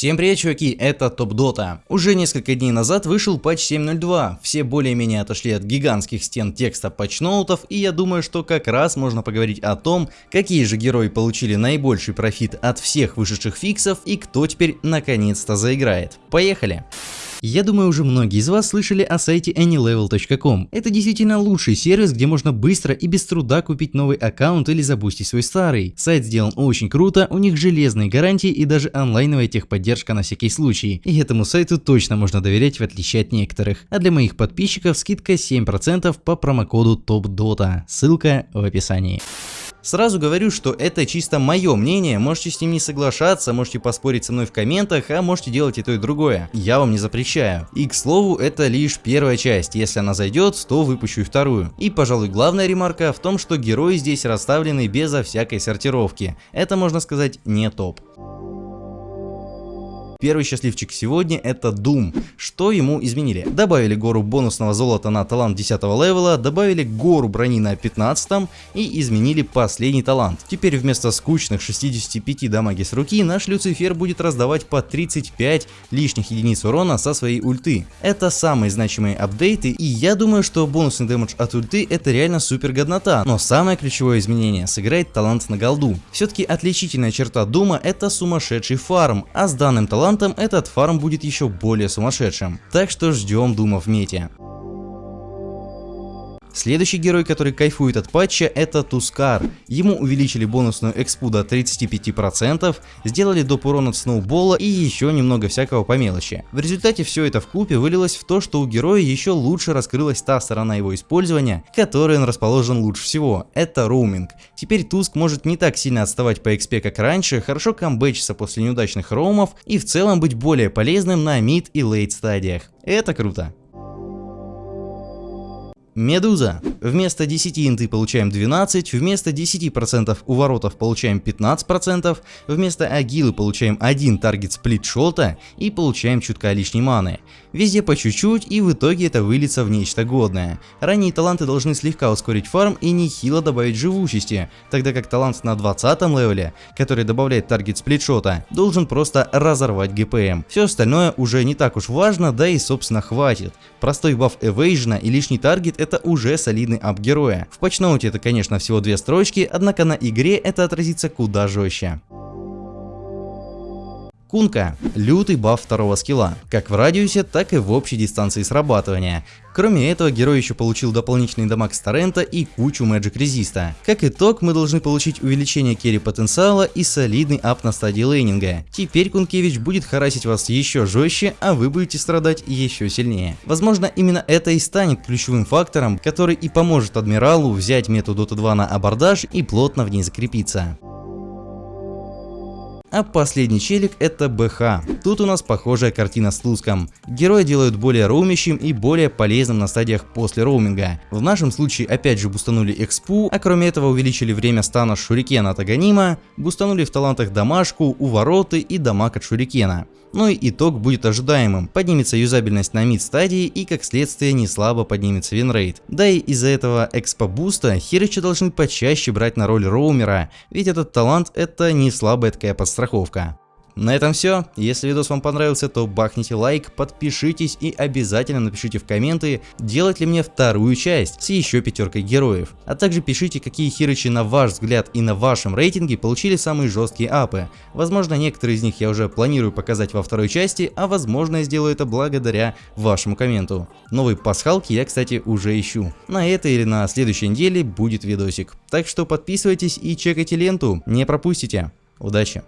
Всем привет, чуваки, это Топ Дота. Уже несколько дней назад вышел патч 7.02, все более-менее отошли от гигантских стен текста патчноутов, и я думаю, что как раз можно поговорить о том, какие же герои получили наибольший профит от всех вышедших фиксов и кто теперь наконец-то заиграет. Поехали! Я думаю, уже многие из вас слышали о сайте anylevel.com. Это действительно лучший сервис, где можно быстро и без труда купить новый аккаунт или забустить свой старый. Сайт сделан очень круто, у них железные гарантии и даже онлайновая техподдержка на всякий случай. И этому сайту точно можно доверять в отличие от некоторых. А для моих подписчиков скидка 7% по промокоду TOPDOTA. Ссылка в описании. Сразу говорю, что это чисто мое мнение, можете с ним не соглашаться, можете поспорить со мной в комментах, а можете делать и то и другое. Я вам не запрещаю. И к слову, это лишь первая часть, если она зайдет, то выпущу и вторую. И пожалуй главная ремарка в том, что герои здесь расставлены безо всякой сортировки. Это можно сказать не топ. Первый счастливчик сегодня это Doom. Что ему изменили? Добавили гору бонусного золота на талант 10 левела, добавили гору брони на 15 и изменили последний талант. Теперь вместо скучных 65 дамаги с руки наш Люцифер будет раздавать по 35 лишних единиц урона со своей ульты. Это самые значимые апдейты и я думаю, что бонусный дэмэдж от ульты это реально супер годнота, но самое ключевое изменение сыграет талант на голду. Все-таки отличительная черта Дума это сумасшедший фарм, а с данным талантом талантом этот фарм будет еще более сумасшедшим. Так что ждем Дума в мете. Следующий герой, который кайфует от патча, это Тускар. Ему увеличили бонусную экспу до 35%, сделали доп урон от сноубола и еще немного всякого по мелочи. В результате все это в купе вылилось в то, что у героя еще лучше раскрылась та сторона его использования, которой он расположен лучше всего. Это роуминг. Теперь Туск может не так сильно отставать по экспе, как раньше, хорошо камбэчиться после неудачных роумов и в целом быть более полезным на мид и лейт стадиях. Это круто. Медуза. Вместо 10 инты получаем 12, вместо 10% уворотов получаем 15%, вместо агилы получаем 1 target split shot а и получаем чутка лишней маны. Везде по чуть-чуть и в итоге это выльется в нечто годное. Ранние таланты должны слегка ускорить фарм и нехило добавить живучести, тогда как талант на 20 левеле, который добавляет target split shot а, должен просто разорвать GPM. Все остальное уже не так уж важно, да и собственно хватит. Простой баф эвейжна и лишний target это уже солидный ап героя. В патчноуте это конечно всего две строчки, однако на игре это отразится куда жестче. Кунка – лютый баф второго скилла, как в радиусе, так и в общей дистанции срабатывания. Кроме этого, герой еще получил дополнительный дамаг с торрента и кучу Magic резиста. Как итог, мы должны получить увеличение carry потенциала и солидный ап на стадии лейнинга. Теперь Кункевич будет харасить вас еще жестче, а вы будете страдать еще сильнее. Возможно, именно это и станет ключевым фактором, который и поможет Адмиралу взять мету Dota 2 на абордаж и плотно в ней закрепиться. А последний челик это БХ. Тут у нас похожая картина с Луском. Героя делают более роумящим и более полезным на стадиях после роуминга. В нашем случае опять же бустанули экспу, а кроме этого увеличили время стана шурикена от Аганима, бустанули в талантах домашку, увороты и дамаг от шурикена. Ну и итог будет ожидаемым. Поднимется юзабельность на mid стадии и как следствие не слабо поднимется винрейт. Да и из-за этого экспо буста херычи должны почаще брать на роль роумера, ведь этот талант это не слабая такая подстраховка. На этом все. Если видос вам понравился, то бахните лайк, подпишитесь и обязательно напишите в комменты, делать ли мне вторую часть с еще пятеркой героев. А также пишите, какие хирычи на ваш взгляд и на вашем рейтинге получили самые жесткие апы. Возможно, некоторые из них я уже планирую показать во второй части, а возможно я сделаю это благодаря вашему комменту. Новые пасхалки я, кстати, уже ищу. На этой или на следующей неделе будет видосик. Так что подписывайтесь и чекайте ленту, не пропустите. Удачи!